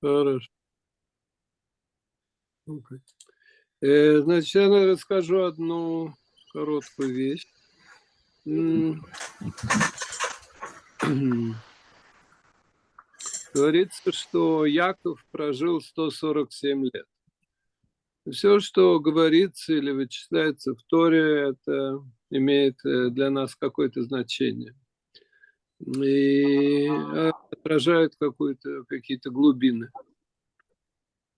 Хорошо. Э, значит, я расскажу одну короткую вещь. Говорится, что Яков прожил 147 лет. Все, что говорится или вычисляется в Торе, это имеет э, для нас какое-то значение. И отражает какие-то глубины.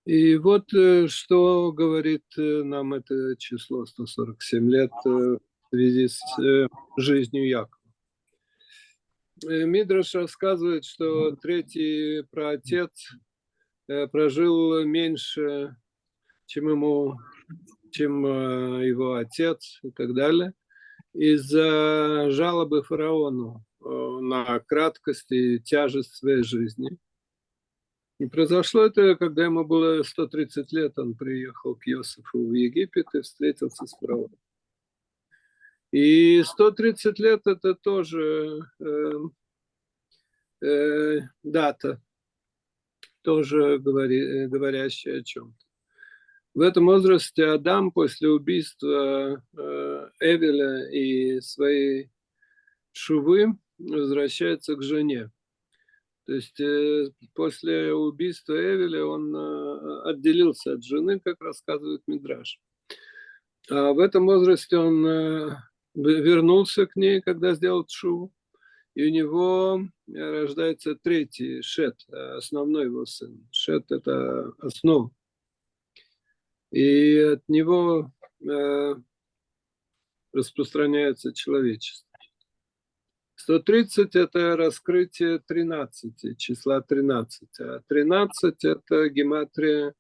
И вот э, что говорит э, нам это число 147 лет в связи с жизнью Якова. Мидраш рассказывает, что третий праотец прожил меньше чем ему, чем э, его отец и так далее, из-за жалобы фараону э, на краткость и тяжесть своей жизни. И произошло это, когда ему было 130 лет, он приехал к Иосифу в Египет и встретился с фараоном. И 130 лет это тоже э, э, дата, тоже говори, говорящая о чем-то. В этом возрасте Адам после убийства э, Эвеля и своей Шувы возвращается к жене. То есть э, после убийства Эвеля он э, отделился от жены, как рассказывает Мидраш. А в этом возрасте он вернулся к ней, когда сделал Шуву. И у него рождается третий Шет, основной его сын. Шет – это основа и от него э, распространяется человечество. 130 – это раскрытие 13, числа 13. А 13 – это гематрия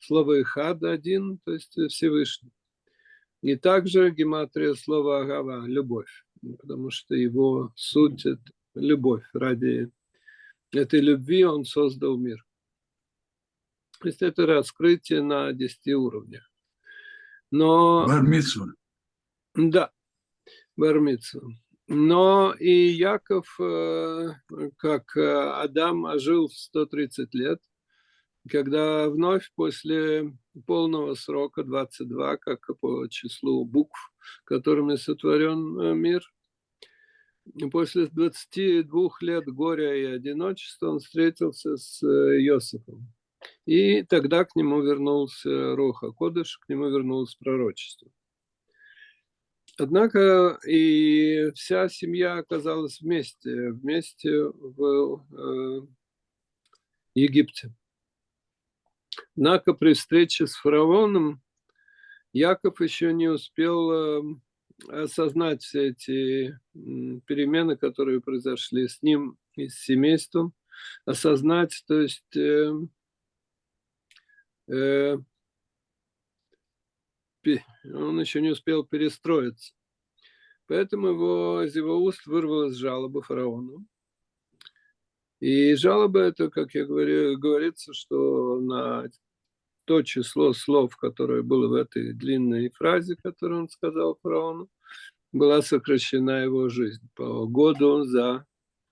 слова «ихад» один, то есть Всевышний. И также гематрия слова «агава» – любовь, потому что его суть – это любовь. Ради этой любви он создал мир. То есть это раскрытие на 10 уровнях. Но... Бармицу. Да, бармицу. Но и Яков, э, как Адам, жил в 130 лет, когда вновь после полного срока 22, как по числу букв, которыми сотворен э, мир, после 22 лет горя и одиночества он встретился с э, Иосифом. И тогда к нему вернулся Роха Кодыш, к нему вернулось пророчество. Однако и вся семья оказалась вместе, вместе в э, Египте. Однако при встрече с фараоном Яков еще не успел э, осознать все эти перемены, которые произошли с ним и с семейством, осознать, то есть э, Э, он еще не успел перестроиться. Поэтому его, из его уст вырвалась жалоба фараону. И жалоба это, как я говорю, говорится, что на то число слов, которое было в этой длинной фразе, которую он сказал фараону, была сокращена его жизнь. По году за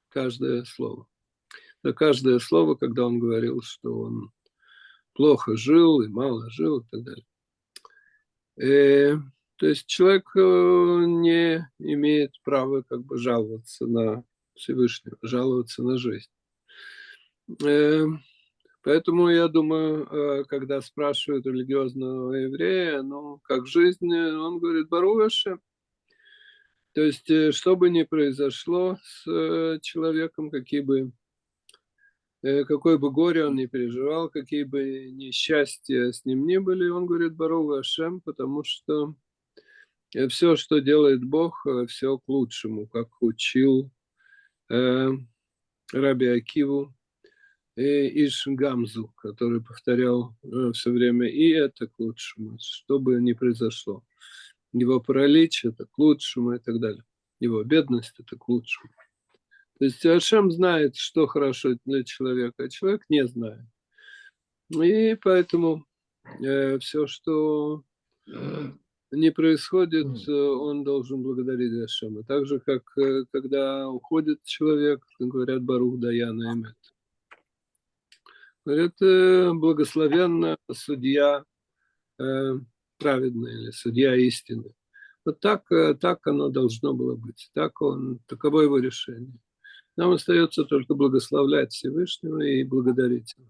каждое слово. За каждое слово, когда он говорил, что он плохо жил и мало жил и так далее. Э, то есть человек э, не имеет права как бы жаловаться на Всевышнего, жаловаться на жизнь. Э, поэтому я думаю, когда спрашивают религиозного еврея, ну, как жизнь, он говорит, Баруаше. То есть, что бы ни произошло с человеком, какие бы какое бы горе он ни переживал, какие бы несчастья с ним ни были, он говорит Барова Ашем, потому что э, все, что делает Бог, э, все к лучшему, как учил э, Раби Акиву и Ишгамзу, который повторял э, все время, и это к лучшему, что бы ни произошло. Его паралич – это к лучшему и так далее. Его бедность – это к лучшему. То есть Ашем знает, что хорошо для человека, а человек не знает. И поэтому э, все, что не происходит, mm. он должен благодарить Ашема. Так же, как когда уходит человек, говорят Барух Даяна Эмет. Говорят, благословенна судья праведный или судья истины. Вот так, так оно должно было быть. Так он, таково его решение. Нам остается только благословлять Всевышнего и благодарить его,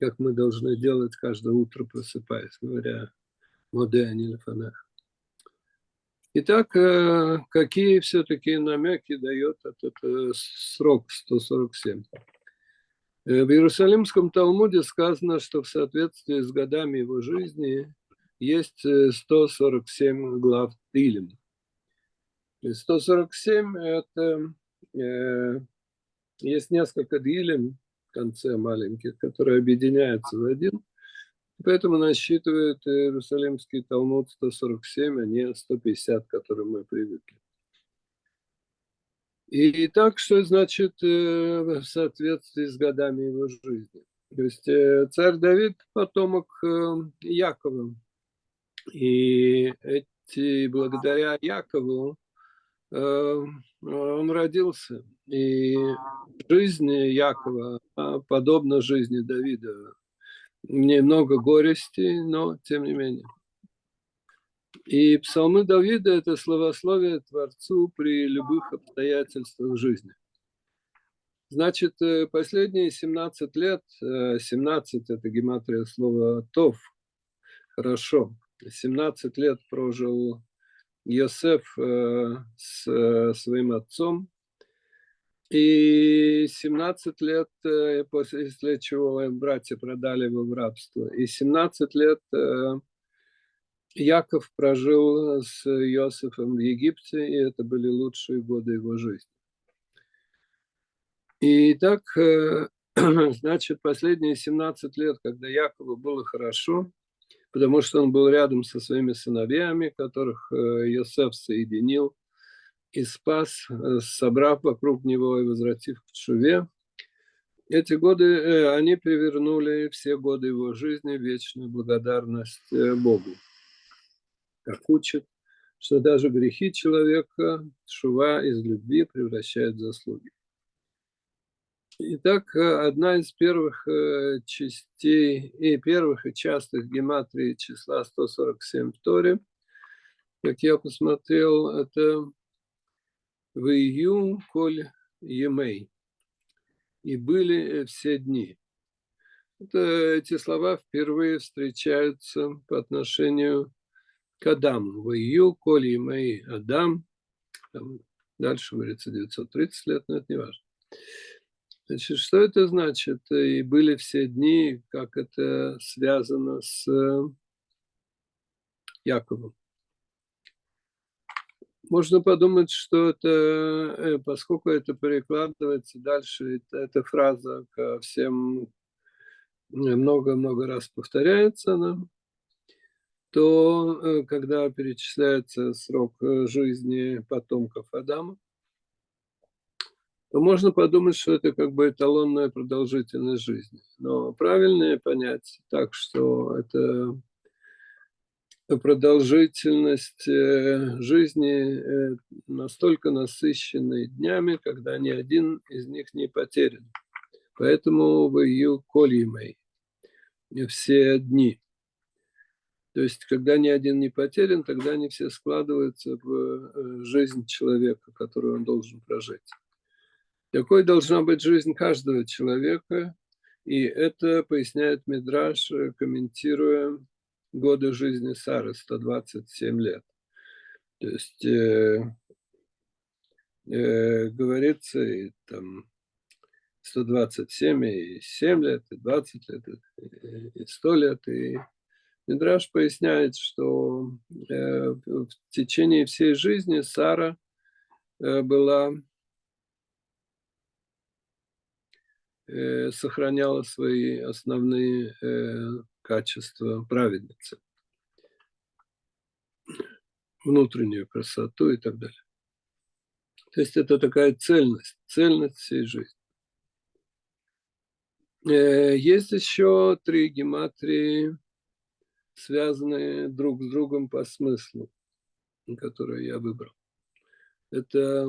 как мы должны делать каждое утро, просыпаясь, говоря «Моде Анилфанах». Итак, э, какие все-таки намеки дает этот э, срок 147? Э, в Иерусалимском Талмуде сказано, что в соответствии с годами его жизни есть 147 глав Тилем. 147 – это Э, есть несколько дилем в конце маленьких, которые объединяются в один. Поэтому насчитывает Иерусалимский Талмуд 147, а не 150, к которым мы привыкли. И так, что значит э, в соответствии с годами его жизни. То есть э, царь Давид потомок Якова. И эти, благодаря Якову он родился. И жизнь Якова подобна жизни Давида. Немного горести, но тем не менее. И псалмы Давида – это словословие Творцу при любых обстоятельствах жизни. Значит, э, последние 17 лет, 17 – это гематрия слова «тов», хорошо, 17 лет прожил Йосеф э, с э, своим отцом. И 17 лет, э, после чего братья продали его в рабство. И 17 лет Яков прожил с Иосифом в Египте, и это были лучшие годы его жизни. И так, значит, последние 17 лет, когда Якову было хорошо, потому что он был рядом со своими сыновьями, которых Йосеф э, соединил и спас, э, собрав вокруг него и возвратив к Шуве. Эти годы, э, они перевернули все годы его жизни в вечную благодарность Богу. Как учат, что даже грехи человека Шува из любви превращает в заслуги. Итак, э, одна из первых э, частей и первых и частых гематрий числа 147 в Торе, как я посмотрел, это «Вию коль емей» и были все дни. Это, эти слова впервые встречаются по отношению к Адаму. «Вию коль емей Адам». Там дальше говорится 930 лет, но это не важно. Значит, что это значит? И были все дни, как это связано с Яковом. Можно подумать, что это, э, поскольку это перекладывается дальше, эта фраза ко всем много-много раз повторяется она, то э, когда перечисляется срок э, жизни потомков Адама, то можно подумать, что это как бы эталонная продолжительность жизни. Но правильнее понять так, что это продолжительность э, жизни э, настолько насыщенной днями, когда ни один из них не потерян. Поэтому в ее колимой все дни. То есть, когда ни один не потерян, тогда они все складываются в э, жизнь человека, которую он должен прожить. Такой должна быть жизнь каждого человека, и это поясняет Мидраш, э, комментируя годы жизни Сары, 127 лет. То есть э, э, говорится и там 127, и 7 лет, и 20 лет, и 100 лет. И Мидраш поясняет, что э, в течение всей жизни Сара э, была Э, сохраняла свои основные э, качества праведницы. Внутреннюю красоту и так далее. То есть это такая цельность, цельность всей жизни. Э, есть еще три гематрии связаны друг с другом по смыслу, который я выбрал. Это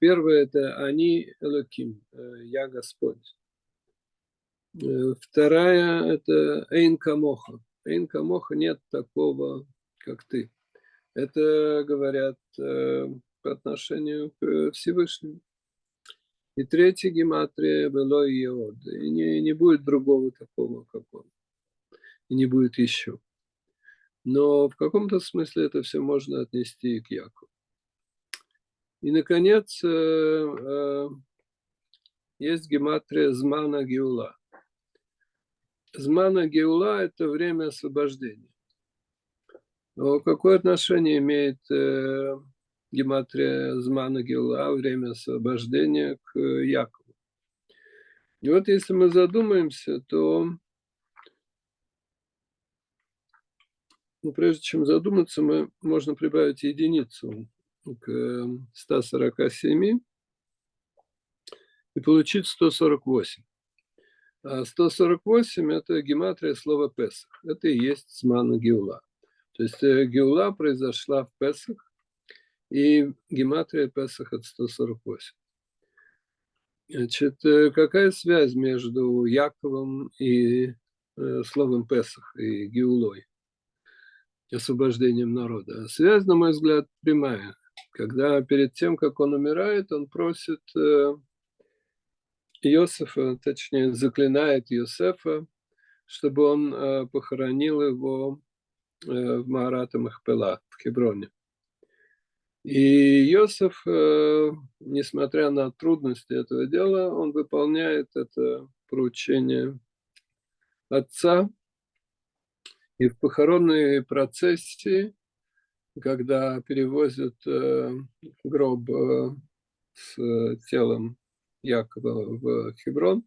первое, это они Элоким, э, я Господь. Э, вторая, это Эйн Камоха. Эйн Камоха нет такого, как ты. Это говорят по отношению к Всевышнему. И третья гематрия было Иод. И не, не будет другого такого, как он. И не будет еще. Но в каком-то смысле это все можно отнести и к Якову. И, наконец, э, э, есть гематрия Змана Геула. Змана Геула – это время освобождения. Но какое отношение имеет э, гематрия Змана Гила, время освобождения к Якову. И вот если мы задумаемся, то ну, прежде чем задуматься, мы можно прибавить единицу к 147 и получить 148. А 148 – это гематрия слова Песах. Это и есть Смана Геула. То есть э, Геула произошла в Песах, и гематрия Песах от 148. Значит, э, какая связь между Яковом и э, словом Песах и Геулой, освобождением народа? Связь, на мой взгляд, прямая. Когда перед тем, как он умирает, он просит э, Иосифа, точнее, заклинает Иосифа, чтобы он похоронил его в Маарата Махпела в Хеброне. И Иосиф, э, несмотря на трудности этого дела, он выполняет это поручение отца. И в похоронной процессии, когда перевозят э, гроб э, с телом Якова в Хеброн,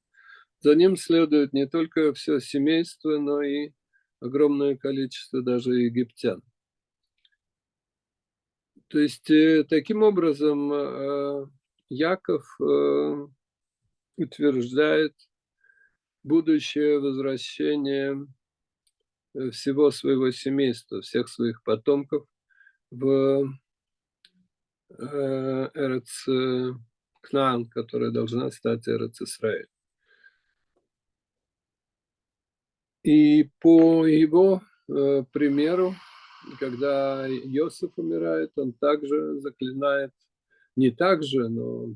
за ним следует не только все семейство, но и огромное количество даже египтян. То есть э, таким образом э, Яков э, утверждает будущее возвращение всего своего семейства, всех своих потомков в Эрец Кнаан, которая должна стать Эрец Исраиль. И по его примеру когда Иосиф умирает, он также заклинает, не так же, но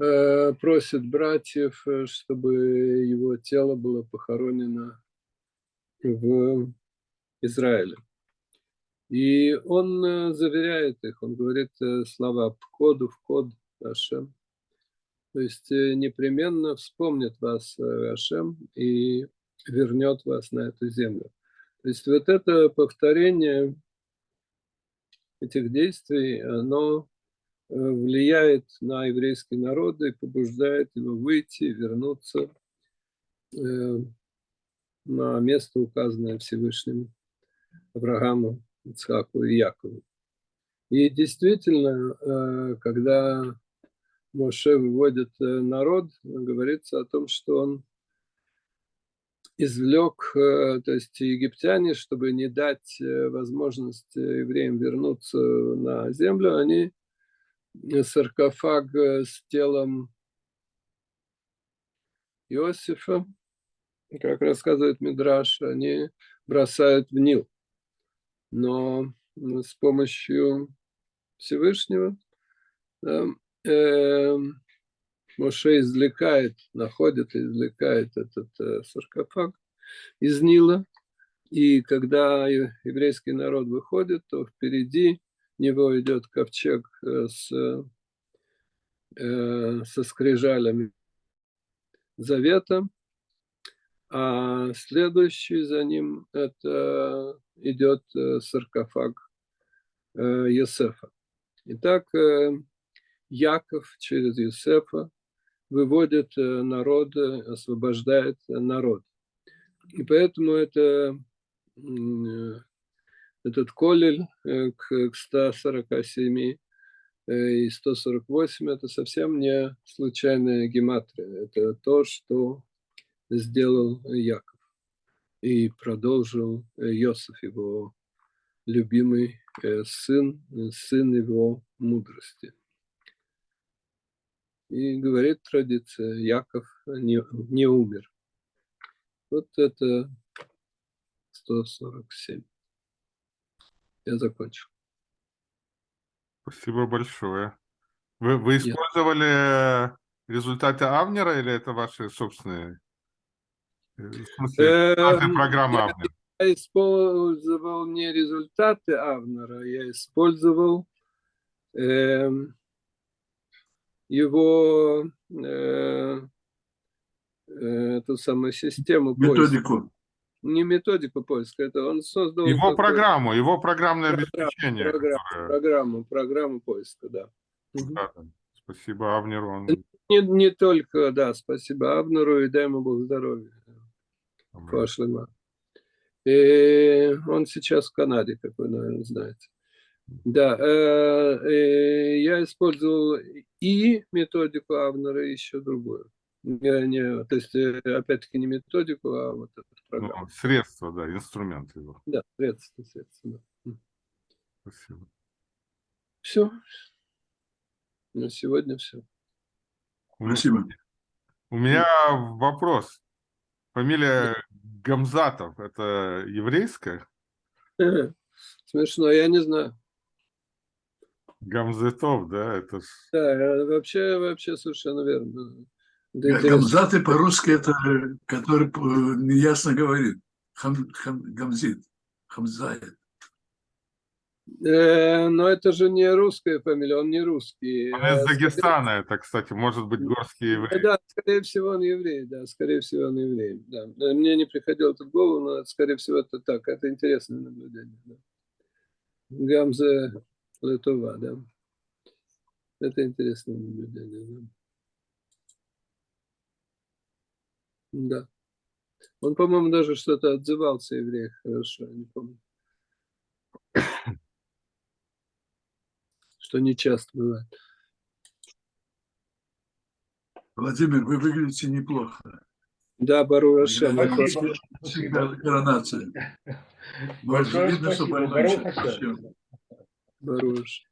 э, просит братьев, э, чтобы его тело было похоронено в Израиле. И он э, заверяет их, он говорит слова «пкоду код Ашем». То есть непременно вспомнит вас Ашем и вернет вас на эту землю. То есть вот это повторение этих действий, оно э, влияет на еврейский народ и побуждает его выйти, вернуться э, на место, указанное Всевышним Аврааму, Ицхаку и Якову. И действительно, э, когда Моше выводит народ, говорится о том, что он извлек, э, то есть египтяне, чтобы не дать э, возможность евреям вернуться на землю, они саркофаг э, с телом Иосифа, как рассказывает Мидраш, они бросают в Нил. Но с помощью Всевышнего да, э, Моше извлекает, находит и извлекает этот э, саркофаг из Нила. И когда еврейский народ выходит, то впереди него идет ковчег э, с, э, со скрижалями завета, а следующий за ним это идет саркофаг Йосефа. Итак, Яков через Юсефа выводит э, народ, освобождает народ. И поэтому это, э, этот колель э, к 147 и 148 это совсем не случайная гематрия. Это то, что сделал Яков. И продолжил э, Иосиф, его любимый э, сын, э, сын его мудрости. И говорит традиция, Яков не, не умер. Вот это 147. Я закончил. Спасибо большое. Вы, вы использовали результаты Авнера или это ваши собственные? Эм, вашей программы Авнер? Я использовал не результаты Авнера, я использовал эм, его э, эту самую систему поиска. Методику. Не методику поиска, это он создал... Его программу, его программное Программу, обеспечение. программу, которое- программу, программу поиска, да. Да. Спасибо Авнеру. Он... Не, не только, да, спасибо Абнеру и дай ему Бог здоровья. Пошлема. И он сейчас в Канаде, как вы, наверное, знаете. Да, э, э, я использовал и методику Авнера, и еще другую. Я не, то есть, э, опять-таки, не методику, а вот эту программу. Ну, средства, да, инструмент его. Да, средства, средства. Да. Спасибо. Все. На сегодня все. Спасибо. У меня вопрос. Фамилия Гамзатов, это еврейская? Смешно, я не знаю. Гамзетов, да, это ж... Да, э, вообще, вообще совершенно верно. Да. Гамзаты по-русски это, э, который э, неясно говорит. Хам, хам- гамзит. Хамзает. Э, но это же не русская фамилия, он не русский. Он Э, из скорее- Дагестана, это, кстати, может быть горский еврей. Да, скорее всего, он еврей, да, скорее всего, он еврей. Да. Э, Мне не приходило это в голову, но, скорее всего, это так. Это интересное наблюдение. Да. Гамза Летова, да. Это интересное наблюдение, да. Да. Он, по-моему, даже что-то отзывался евреях, хорошо, я не помню. Что не часто бывает. Владимир, вы выглядите неплохо. Да, Бару Спасибо. Всегда коронация. Большое Видно, что больной. Ашем. Бару Рашем.